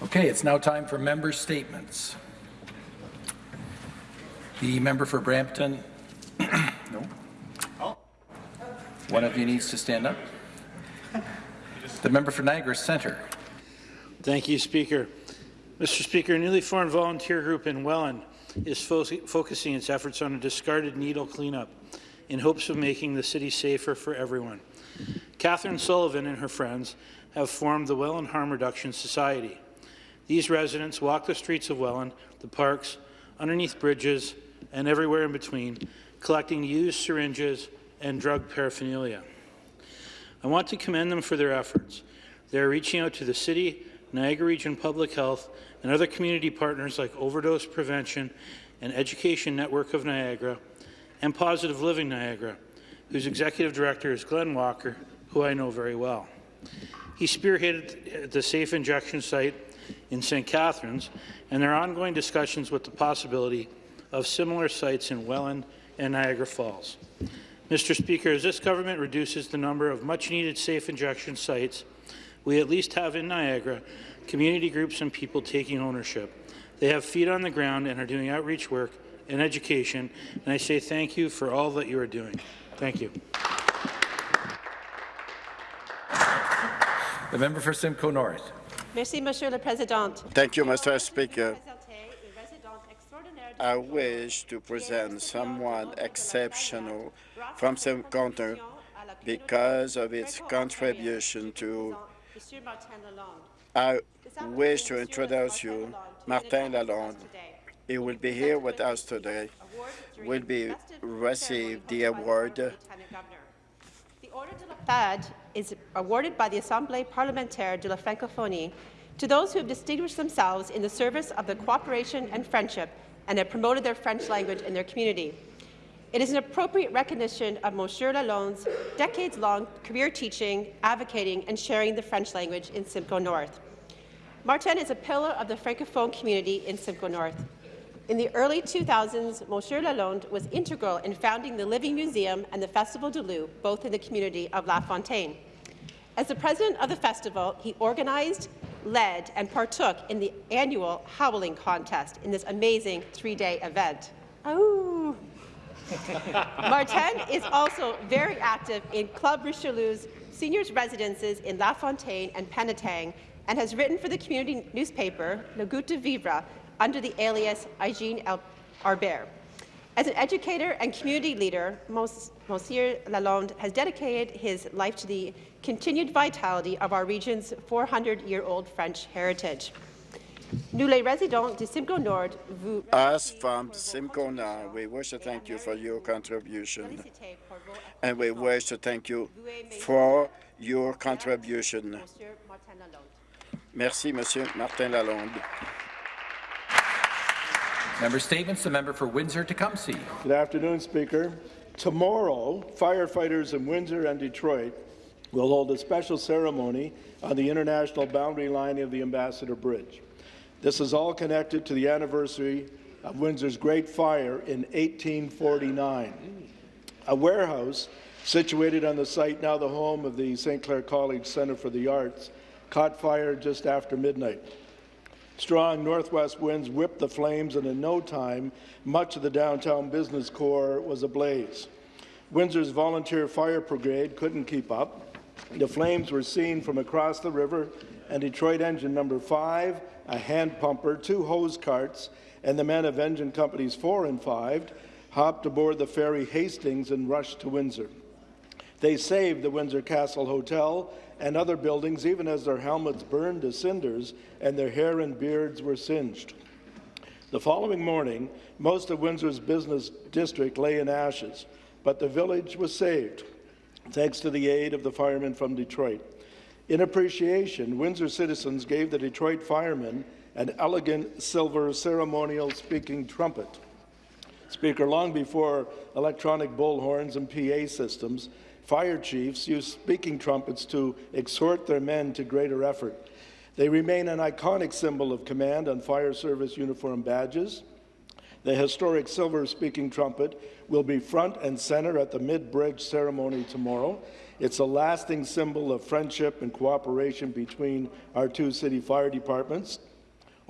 Okay, it's now time for member statements. The member for Brampton. no. Oh. One of you needs to stand up. The member for Niagara Centre. Thank you, Speaker. Mr. Speaker, a newly formed volunteer group in Welland is fo focusing its efforts on a discarded needle cleanup in hopes of making the city safer for everyone. Catherine Sullivan and her friends have formed the Welland Harm Reduction Society. These residents walk the streets of Welland, the parks, underneath bridges, and everywhere in between, collecting used syringes and drug paraphernalia. I want to commend them for their efforts. They are reaching out to the City, Niagara Region Public Health, and other community partners like Overdose Prevention and Education Network of Niagara and Positive Living Niagara, whose Executive Director is Glenn Walker, who I know very well. He spearheaded the safe injection site in St. Catharines, and there are ongoing discussions with the possibility of similar sites in Welland and Niagara Falls. Mr. Speaker, as this government reduces the number of much-needed safe injection sites, we at least have in Niagara community groups and people taking ownership. They have feet on the ground and are doing outreach work and education, and I say thank you for all that you are doing. Thank you. The member for Simcoe North. Merci, Monsieur le Président. Thank you, Mr. Speaker. I wish to present someone exceptional from Simcoe because of its contribution to I wish to introduce you Martin Lalonde. He will be here with us today. Will be receive the award. The Order de la FAD is awarded by the Assemblée parlementaire de la Francophonie to those who have distinguished themselves in the service of the cooperation and friendship and have promoted their French language in their community. It is an appropriate recognition of Monsieur Lalonde's decades-long career teaching, advocating, and sharing the French language in Simcoe North. Martin is a pillar of the Francophone community in Simcoe North. In the early 2000s, Monsieur Lalonde was integral in founding the Living Museum and the Festival du Loup, both in the community of La Fontaine. As the president of the festival, he organized, led, and partook in the annual Howling Contest in this amazing three-day event. Oh. Martin is also very active in Club Richelieu's seniors' residences in La Fontaine and Penetang and has written for the community newspaper Le Goût de Vivre under the alias Eugene Arbert. As an educator and community leader, Monsieur Lalonde has dedicated his life to the continued vitality of our region's 400-year-old French heritage. Nous, les résidents de Simcoe Nord, vous... Us from Simcoe Nord, we wish to thank you for your contribution, and we wish to thank you for your contribution. Merci, Monsieur Martin Lalonde. Member statements. The member for Windsor-Tecumseh. Good afternoon, Speaker. Tomorrow, firefighters in Windsor and Detroit will hold a special ceremony on the international boundary line of the Ambassador Bridge. This is all connected to the anniversary of Windsor's Great Fire in 1849. A warehouse situated on the site, now the home of the St. Clair College Centre for the Arts, caught fire just after midnight. Strong northwest winds whipped the flames, and in no time, much of the downtown business core was ablaze. Windsor's volunteer fire brigade couldn't keep up. The flames were seen from across the river, and Detroit Engine Number 5 a hand pumper, two hose carts, and the men of engine companies 4 and 5 hopped aboard the ferry Hastings and rushed to Windsor. They saved the Windsor Castle Hotel and other buildings even as their helmets burned to cinders and their hair and beards were singed. The following morning, most of Windsor's business district lay in ashes, but the village was saved, thanks to the aid of the firemen from Detroit. In appreciation, Windsor citizens gave the Detroit firemen an elegant silver ceremonial speaking trumpet. Speaker, long before electronic bullhorns and PA systems, fire chiefs use speaking trumpets to exhort their men to greater effort. They remain an iconic symbol of command on fire service uniform badges. The historic silver-speaking trumpet will be front and center at the mid-bridge ceremony tomorrow. It's a lasting symbol of friendship and cooperation between our two city fire departments.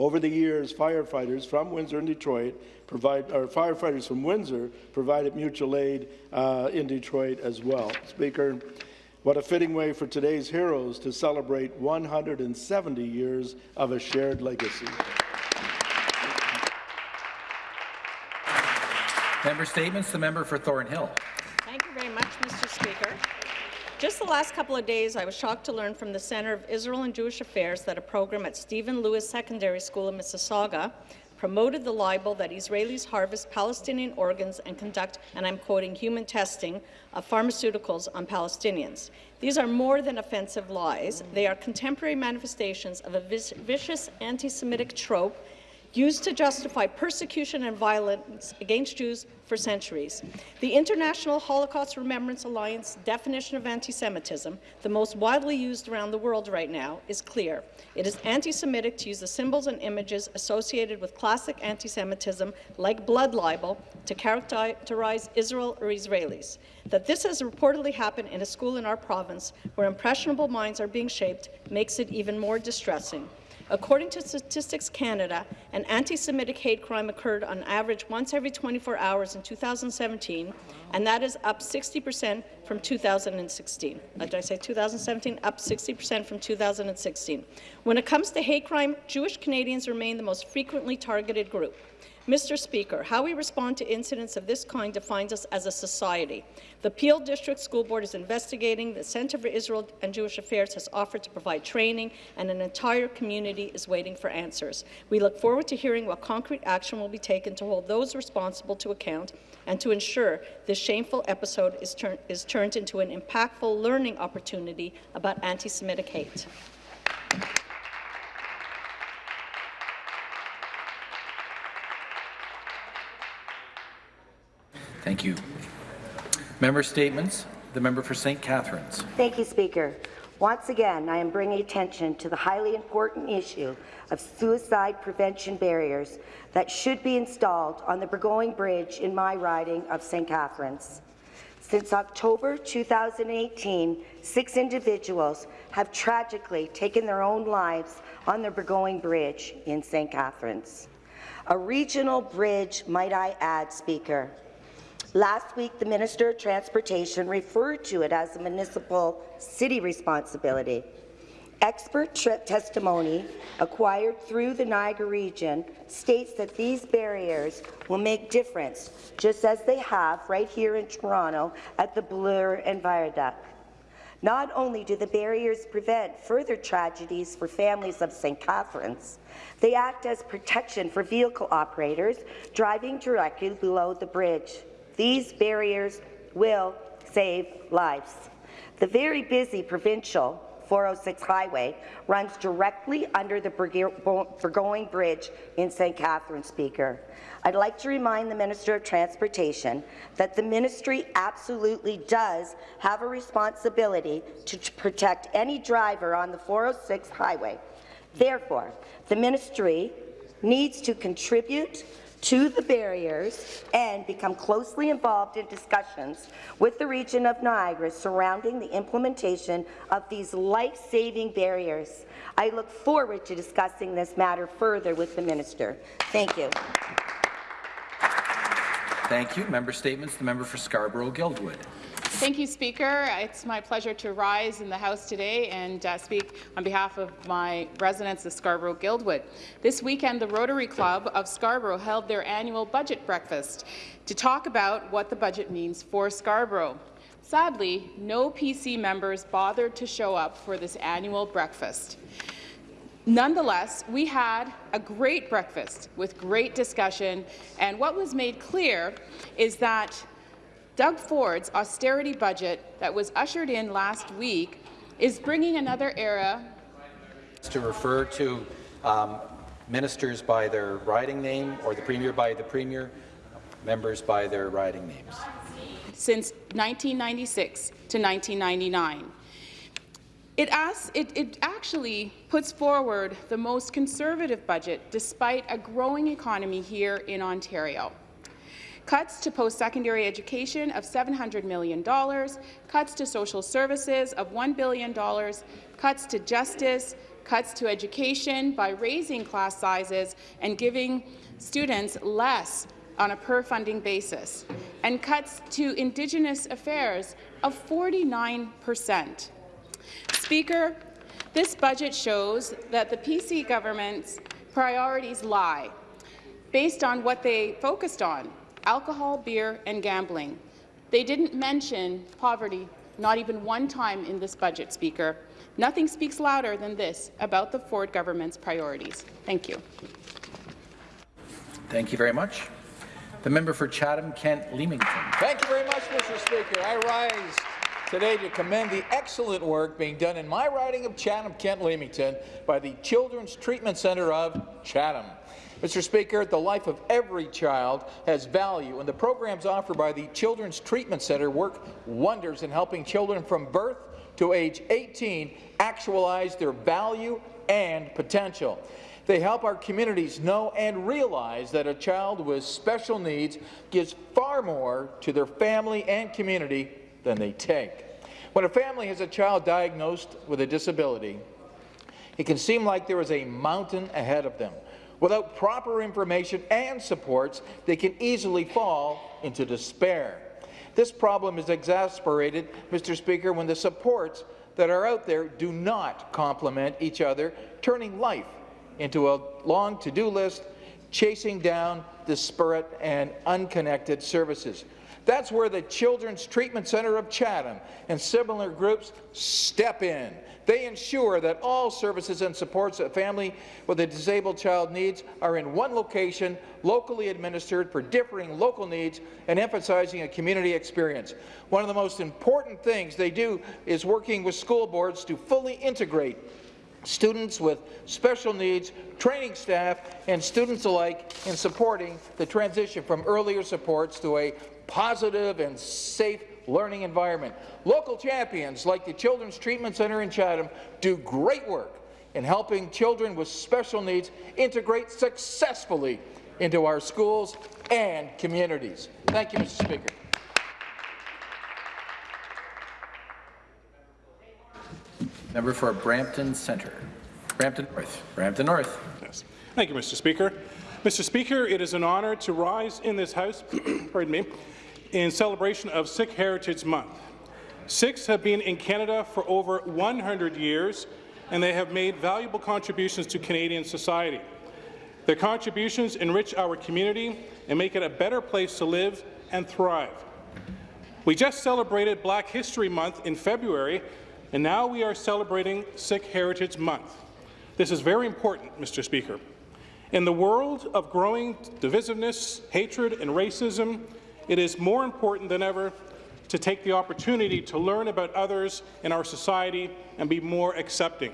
Over the years, firefighters from Windsor and Detroit provide, or firefighters from Windsor provided mutual aid uh, in Detroit as well. Speaker, what a fitting way for today's heroes to celebrate 170 years of a shared legacy. Member statements. The member for Thornhill. Thank you very much, Mr. Speaker. Just the last couple of days, I was shocked to learn from the Centre of Israel and Jewish Affairs that a program at Stephen Lewis Secondary School in Mississauga promoted the libel that Israelis harvest Palestinian organs and conduct, and I'm quoting, human testing of pharmaceuticals on Palestinians. These are more than offensive lies. They are contemporary manifestations of a vicious anti-Semitic trope used to justify persecution and violence against Jews for centuries. The International Holocaust Remembrance Alliance definition of anti-Semitism, the most widely used around the world right now, is clear. It is anti-Semitic to use the symbols and images associated with classic anti-Semitism, like blood libel, to characterize Israel or Israelis. That this has reportedly happened in a school in our province, where impressionable minds are being shaped, makes it even more distressing. According to Statistics Canada, an anti-Semitic hate crime occurred on average once every 24 hours in 2017, and that is up 60% from 2016. Uh, did I say 2017? Up 60% from 2016. When it comes to hate crime, Jewish Canadians remain the most frequently targeted group. Mr. Speaker, how we respond to incidents of this kind defines us as a society. The Peel District School Board is investigating, the Centre for Israel and Jewish Affairs has offered to provide training, and an entire community is waiting for answers. We look forward to hearing what concrete action will be taken to hold those responsible to account and to ensure this shameful episode is, tur is turned into an impactful learning opportunity about anti-Semitic hate. Thank you. Member statements. The member for St. Catharines. Thank you, Speaker. Once again, I am bringing attention to the highly important issue of suicide prevention barriers that should be installed on the Burgoyne Bridge in my riding of St. Catharines. Since October 2018, six individuals have tragically taken their own lives on the Burgoyne Bridge in St. Catharines. A regional bridge, might I add, Speaker, Last week, the Minister of Transportation referred to it as a municipal city responsibility. Expert trip testimony acquired through the Niagara region states that these barriers will make difference, just as they have right here in Toronto at the Bloor and Viaduct. Not only do the barriers prevent further tragedies for families of St. Catharines, they act as protection for vehicle operators driving directly below the bridge. These barriers will save lives. The very busy provincial 406 highway runs directly under the Burgoyne Bridge in St. Catharines, Speaker. I'd like to remind the Minister of Transportation that the ministry absolutely does have a responsibility to protect any driver on the 406 highway. Therefore, the ministry needs to contribute to the barriers and become closely involved in discussions with the region of Niagara surrounding the implementation of these life-saving barriers. I look forward to discussing this matter further with the minister. Thank you. Thank you. Member statements. The member for Scarborough-Guildwood. Thank you, Speaker. It's my pleasure to rise in the House today and uh, speak on behalf of my residents of Scarborough-Guildwood. This weekend, the Rotary Club of Scarborough held their annual budget breakfast to talk about what the budget means for Scarborough. Sadly, no PC members bothered to show up for this annual breakfast. Nonetheless, we had a great breakfast with great discussion, and what was made clear is that Doug Ford's austerity budget that was ushered in last week is bringing another era to refer to um, ministers by their riding name or the premier by the premier, members by their riding names. Since 1996 to 1999. It, asks, it, it actually puts forward the most conservative budget despite a growing economy here in Ontario. Cuts to post-secondary education of $700 million, cuts to social services of $1 billion, cuts to justice, cuts to education by raising class sizes and giving students less on a per-funding basis, and cuts to Indigenous affairs of 49 percent. Speaker, this budget shows that the PC government's priorities lie based on what they focused on, alcohol, beer and gambling. They didn't mention poverty, not even one time in this budget, Speaker. Nothing speaks louder than this about the Ford government's priorities. Thank you. Thank you very much. The member for Chatham-Kent Leamington. Thank you very much, Mr. Speaker. I rise today to commend the excellent work being done in my riding of Chatham-Kent Leamington by the Children's Treatment Centre of Chatham. Mr. Speaker, the life of every child has value, and the programs offered by the Children's Treatment Centre work wonders in helping children from birth to age 18 actualize their value and potential. They help our communities know and realize that a child with special needs gives far more to their family and community than they take. When a family has a child diagnosed with a disability, it can seem like there is a mountain ahead of them. Without proper information and supports, they can easily fall into despair. This problem is exasperated, Mr. Speaker, when the supports that are out there do not complement each other, turning life into a long to-do list, chasing down disparate and unconnected services. That's where the Children's Treatment Centre of Chatham and similar groups step in. They ensure that all services and supports a family with a disabled child needs are in one location, locally administered for differing local needs, and emphasizing a community experience. One of the most important things they do is working with school boards to fully integrate students with special needs, training staff, and students alike in supporting the transition from earlier supports to a positive and safe learning environment. Local champions like the Children's Treatment Centre in Chatham do great work in helping children with special needs integrate successfully into our schools and communities. Thank you, Mr. Speaker. Member for Brampton Centre. Brampton North. Brampton North. Yes. Thank you, Mr. Speaker. Mr. Speaker, it is an honour to rise in this House pardon me, in celebration of Sikh Heritage Month. Sikhs have been in Canada for over 100 years, and they have made valuable contributions to Canadian society. Their contributions enrich our community and make it a better place to live and thrive. We just celebrated Black History Month in February, and now we are celebrating Sikh Heritage Month. This is very important, Mr. Speaker. In the world of growing divisiveness, hatred, and racism, it is more important than ever to take the opportunity to learn about others in our society and be more accepting.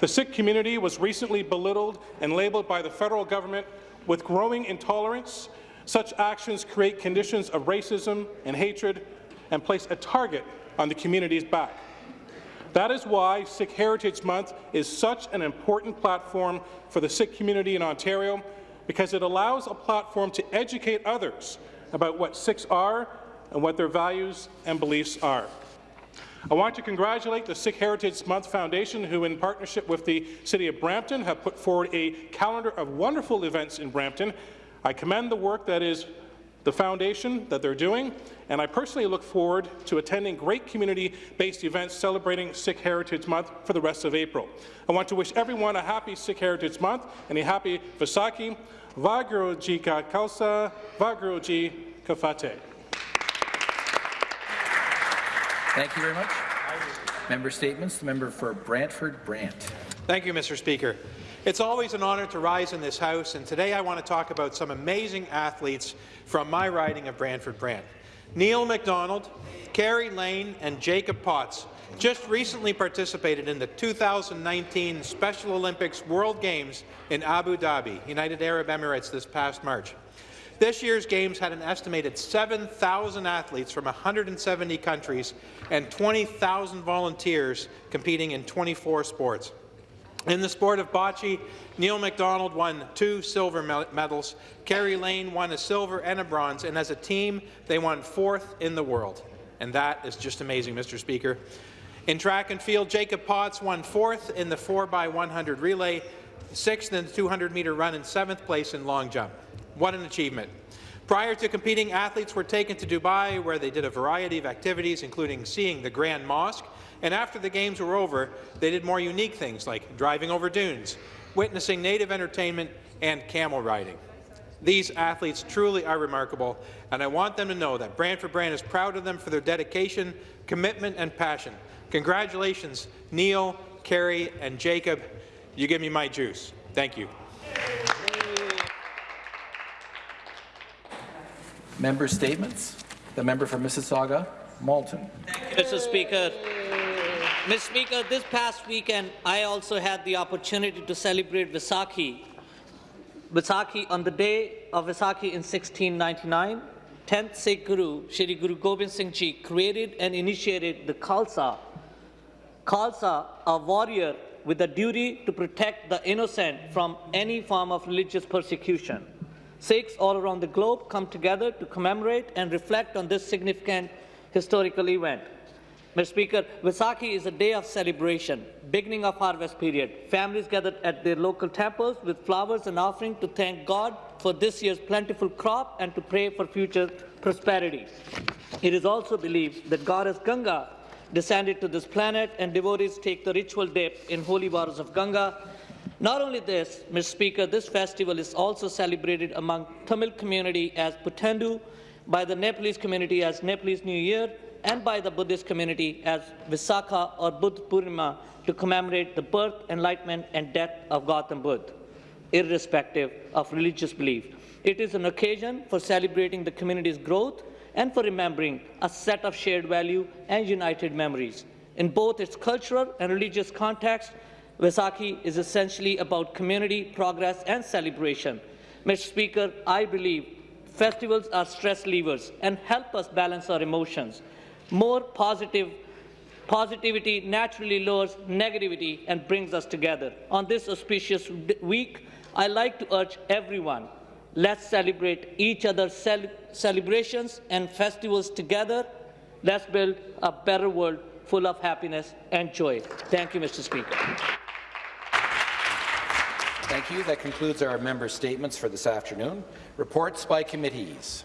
The Sikh community was recently belittled and labelled by the federal government with growing intolerance. Such actions create conditions of racism and hatred and place a target on the community's back. That is why Sikh Heritage Month is such an important platform for the Sikh community in Ontario, because it allows a platform to educate others about what Sikhs are and what their values and beliefs are. I want to congratulate the Sikh Heritage Month Foundation, who in partnership with the City of Brampton have put forward a calendar of wonderful events in Brampton. I commend the work that is the foundation that they're doing, and I personally look forward to attending great community-based events celebrating Sikh Heritage Month for the rest of April. I want to wish everyone a happy Sikh Heritage Month and a happy Vaisakhi. Waheguru ji ka khalsa, Waheguru ji ka fateh. Thank you very much. Member statements. The member for Brantford Brant. Thank you, Mr. Speaker. It's always an honour to rise in this House, and today I want to talk about some amazing athletes from my riding of Brantford Brant. Neil MacDonald, Kerry Lane, and Jacob Potts just recently participated in the 2019 Special Olympics World Games in Abu Dhabi, United Arab Emirates, this past March. This year's Games had an estimated 7,000 athletes from 170 countries and 20,000 volunteers competing in 24 sports. In the sport of bocce, Neil MacDonald won two silver medals, Kerry Lane won a silver and a bronze, and as a team, they won fourth in the world. And that is just amazing, Mr. Speaker. In track and field, Jacob Potts won fourth in the 4x100 relay, sixth in the 200-metre run, and seventh place in long jump. What an achievement. Prior to competing, athletes were taken to Dubai, where they did a variety of activities, including seeing the Grand Mosque, and after the Games were over, they did more unique things like driving over dunes, witnessing native entertainment, and camel riding. These athletes truly are remarkable, and I want them to know that Brantford Brant is proud of them for their dedication, commitment, and passion. Congratulations, Neil, Kerry, and Jacob. You give me my juice. Thank you. Member statements. The member for Mississauga, Malton. Thank you, Mr. Speaker. Mr. Speaker, this past weekend, I also had the opportunity to celebrate Vaisakhi. Vaisakhi, on the day of Vaisakhi in 1699, 10th Sikh Guru, Shri Guru Gobind Singh Ji, created and initiated the Khalsa. Khalsa, a warrior with a duty to protect the innocent from any form of religious persecution. Sikhs all around the globe come together to commemorate and reflect on this significant historical event. Mr. Speaker, Vaisakhi is a day of celebration, beginning of harvest period. Families gathered at their local temples with flowers and offering to thank God for this year's plentiful crop and to pray for future prosperity. It is also believed that goddess Ganga descended to this planet and devotees take the ritual dip in holy waters of Ganga. Not only this, Mr. Speaker, this festival is also celebrated among Tamil community as Puthandu, by the Nepalese community as Nepalese New Year, and by the Buddhist community as Visakha or Buddha Purnima to commemorate the birth, enlightenment, and death of Gautam Buddha, irrespective of religious belief. It is an occasion for celebrating the community's growth and for remembering a set of shared value and united memories. In both its cultural and religious context, Vaisakhi is essentially about community, progress, and celebration. Mr. Speaker, I believe festivals are stress levers and help us balance our emotions. More positive positivity naturally lowers negativity and brings us together. On this auspicious week, I like to urge everyone, let's celebrate each other's cel celebrations and festivals together. Let's build a better world full of happiness and joy. Thank you, Mr. Speaker. Thank you. That concludes our member statements for this afternoon. Reports by committees.